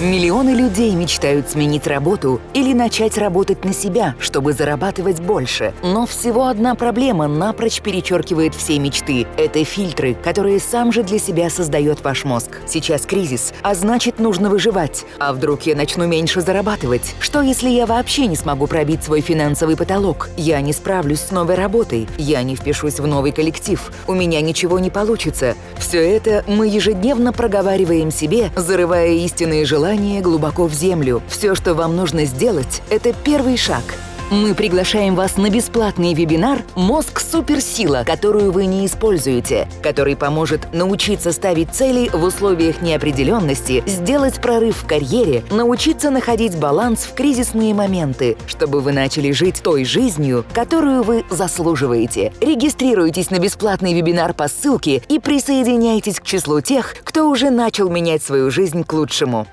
Миллионы людей мечтают сменить работу или начать работать на себя, чтобы зарабатывать больше. Но всего одна проблема напрочь перечеркивает все мечты. Это фильтры, которые сам же для себя создает ваш мозг. Сейчас кризис, а значит нужно выживать. А вдруг я начну меньше зарабатывать? Что если я вообще не смогу пробить свой финансовый потолок? Я не справлюсь с новой работой. Я не впишусь в новый коллектив. У меня ничего не получится. Все это мы ежедневно проговариваем себе, зарывая истинные желания желание глубоко в землю. Все, что вам нужно сделать, это первый шаг – мы приглашаем вас на бесплатный вебинар «Мозг – суперсила, которую вы не используете», который поможет научиться ставить цели в условиях неопределенности, сделать прорыв в карьере, научиться находить баланс в кризисные моменты, чтобы вы начали жить той жизнью, которую вы заслуживаете. Регистрируйтесь на бесплатный вебинар по ссылке и присоединяйтесь к числу тех, кто уже начал менять свою жизнь к лучшему.